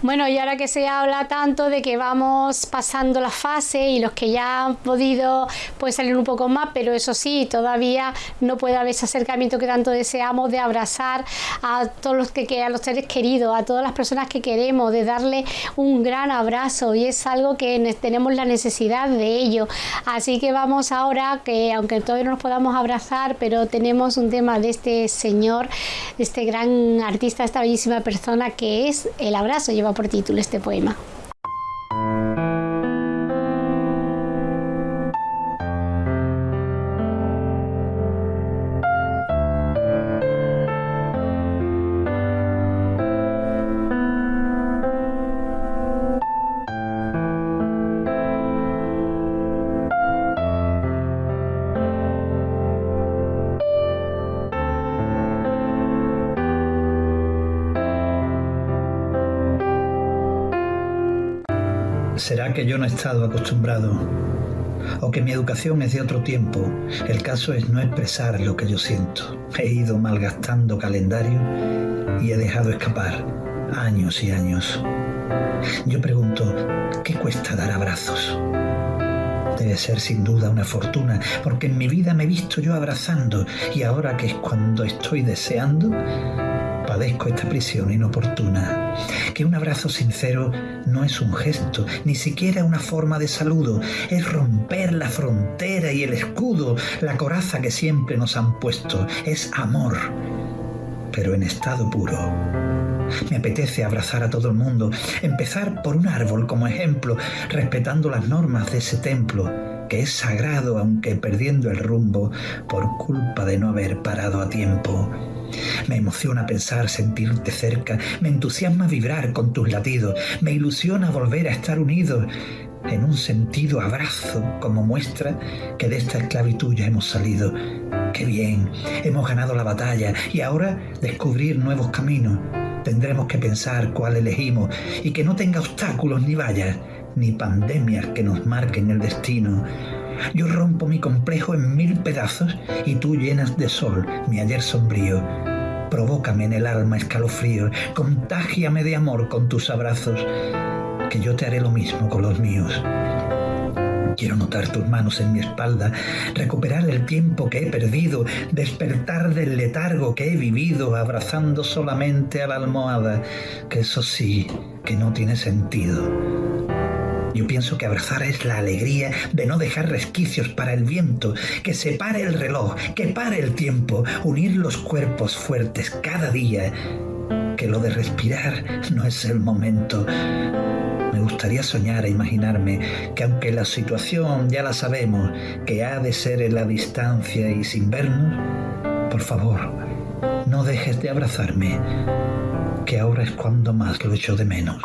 Bueno, y ahora que se habla tanto de que vamos pasando la fase y los que ya han podido pues salir un poco más, pero eso sí, todavía no puede haber ese acercamiento que tanto deseamos de abrazar a todos los que a los seres queridos, a todas las personas que queremos, de darle un gran abrazo y es algo que tenemos la necesidad de ello. Así que vamos ahora, que aunque todavía no nos podamos abrazar, pero tenemos un tema de este señor, de este gran artista, esta bellísima persona que es el abrazo por título este poema. ¿Será que yo no he estado acostumbrado? ¿O que mi educación es de otro tiempo? El caso es no expresar lo que yo siento. He ido malgastando calendario y he dejado escapar años y años. Yo pregunto, ¿qué cuesta dar abrazos? Debe ser sin duda una fortuna, porque en mi vida me he visto yo abrazando y ahora que es cuando estoy deseando, padezco esta prisión inoportuna. Que un abrazo sincero no es un gesto, ni siquiera una forma de saludo, es romper la frontera y el escudo, la coraza que siempre nos han puesto, es amor, pero en estado puro. Me apetece abrazar a todo el mundo, empezar por un árbol como ejemplo, respetando las normas de ese templo, que es sagrado aunque perdiendo el rumbo por culpa de no haber parado a tiempo. Me emociona pensar sentirte cerca, me entusiasma vibrar con tus latidos, me ilusiona volver a estar unidos en un sentido abrazo como muestra que de esta esclavitud ya hemos salido. Qué bien, hemos ganado la batalla y ahora descubrir nuevos caminos. Tendremos que pensar cuál elegimos y que no tenga obstáculos ni vallas, ni pandemias que nos marquen el destino. Yo rompo mi complejo en mil pedazos y tú llenas de sol mi ayer sombrío. Provócame en el alma escalofrío, contágiame de amor con tus abrazos, que yo te haré lo mismo con los míos. Quiero notar tus manos en mi espalda, recuperar el tiempo que he perdido, despertar del letargo que he vivido, abrazando solamente a la almohada, que eso sí, que no tiene sentido. Yo pienso que abrazar es la alegría de no dejar resquicios para el viento, que se pare el reloj, que pare el tiempo, unir los cuerpos fuertes cada día, que lo de respirar no es el momento. Me gustaría soñar e imaginarme que aunque la situación ya la sabemos, que ha de ser en la distancia y sin vernos, por favor, no dejes de abrazarme, que ahora es cuando más lo echo de menos.